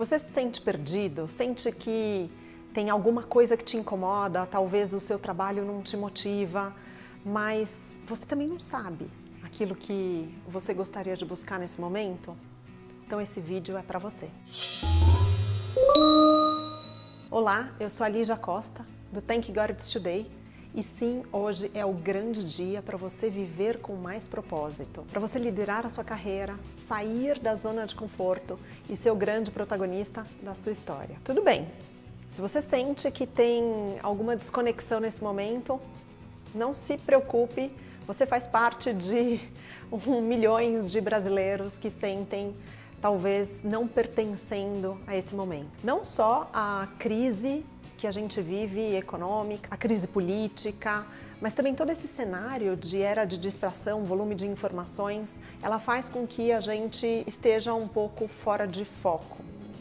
Você se sente perdido? Sente que tem alguma coisa que te incomoda? Talvez o seu trabalho não te motiva, mas você também não sabe aquilo que você gostaria de buscar nesse momento? Então esse vídeo é para você. Olá, eu sou a Lígia Costa, do Thank God It's Today, e sim, hoje é o grande dia para você viver com mais propósito, para você liderar a sua carreira, sair da zona de conforto e ser o grande protagonista da sua história. Tudo bem, se você sente que tem alguma desconexão nesse momento, não se preocupe, você faz parte de um, milhões de brasileiros que sentem talvez não pertencendo a esse momento. Não só a crise que a gente vive econômica, a crise política, mas também todo esse cenário de era de distração, volume de informações, ela faz com que a gente esteja um pouco fora de foco,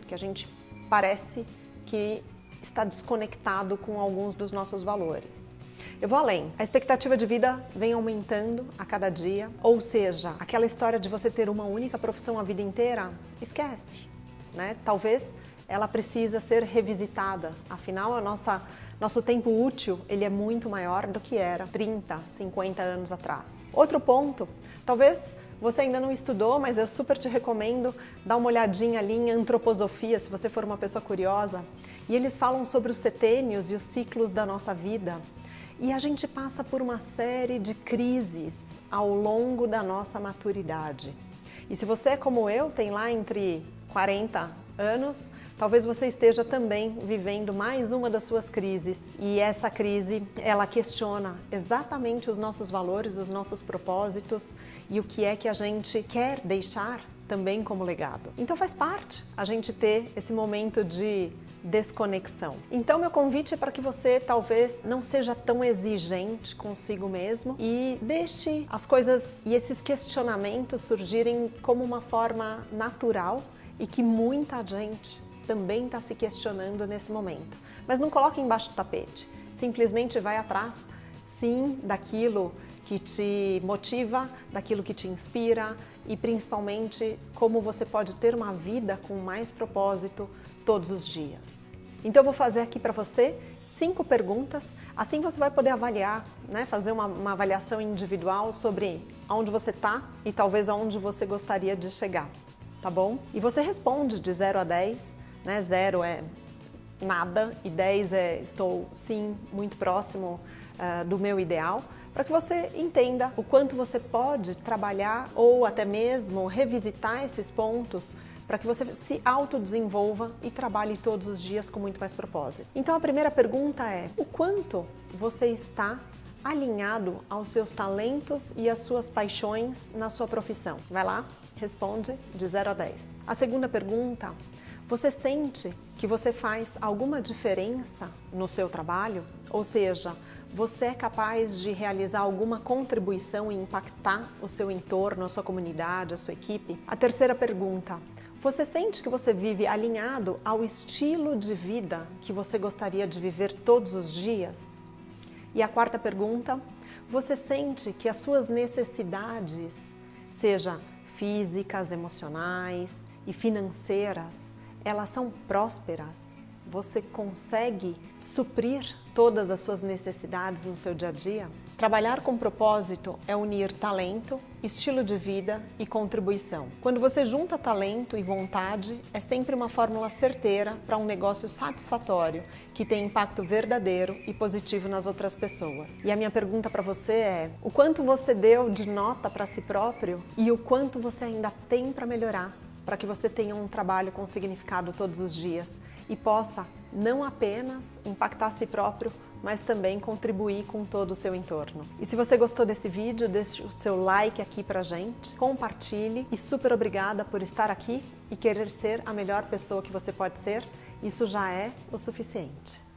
que a gente parece que está desconectado com alguns dos nossos valores. Eu vou além. A expectativa de vida vem aumentando a cada dia, ou seja, aquela história de você ter uma única profissão a vida inteira, esquece. Né? Talvez ela precisa ser revisitada. Afinal, a nossa, nosso tempo útil ele é muito maior do que era 30, 50 anos atrás. Outro ponto, talvez você ainda não estudou, mas eu super te recomendo dar uma olhadinha ali em antroposofia, se você for uma pessoa curiosa. E eles falam sobre os setênios e os ciclos da nossa vida. E a gente passa por uma série de crises ao longo da nossa maturidade. E se você é como eu, tem lá entre 40 anos, talvez você esteja também vivendo mais uma das suas crises. E essa crise, ela questiona exatamente os nossos valores, os nossos propósitos e o que é que a gente quer deixar também como legado. Então faz parte a gente ter esse momento de desconexão. Então meu convite é para que você talvez não seja tão exigente consigo mesmo e deixe as coisas e esses questionamentos surgirem como uma forma natural e que muita gente também está se questionando nesse momento. Mas não coloque embaixo do tapete, simplesmente vai atrás, sim, daquilo que te motiva, daquilo que te inspira e principalmente como você pode ter uma vida com mais propósito todos os dias. Então eu vou fazer aqui para você cinco perguntas, assim você vai poder avaliar, né, fazer uma, uma avaliação individual sobre onde você está e talvez aonde você gostaria de chegar tá bom? E você responde de 0 a 10, né? 0 é nada e 10 é estou sim muito próximo uh, do meu ideal, para que você entenda o quanto você pode trabalhar ou até mesmo revisitar esses pontos para que você se autodesenvolva e trabalhe todos os dias com muito mais propósito. Então a primeira pergunta é, o quanto você está alinhado aos seus talentos e às suas paixões na sua profissão? Vai lá, responde de 0 a 10. A segunda pergunta, você sente que você faz alguma diferença no seu trabalho? Ou seja, você é capaz de realizar alguma contribuição e impactar o seu entorno, a sua comunidade, a sua equipe? A terceira pergunta, você sente que você vive alinhado ao estilo de vida que você gostaria de viver todos os dias? E a quarta pergunta, você sente que as suas necessidades, seja físicas, emocionais e financeiras, elas são prósperas? Você consegue suprir todas as suas necessidades no seu dia a dia? Trabalhar com propósito é unir talento, estilo de vida e contribuição. Quando você junta talento e vontade, é sempre uma fórmula certeira para um negócio satisfatório, que tem impacto verdadeiro e positivo nas outras pessoas. E a minha pergunta para você é, o quanto você deu de nota para si próprio e o quanto você ainda tem para melhorar para que você tenha um trabalho com significado todos os dias e possa não apenas impactar a si próprio, mas também contribuir com todo o seu entorno. E se você gostou desse vídeo, deixe o seu like aqui pra gente, compartilhe e super obrigada por estar aqui e querer ser a melhor pessoa que você pode ser. Isso já é o suficiente.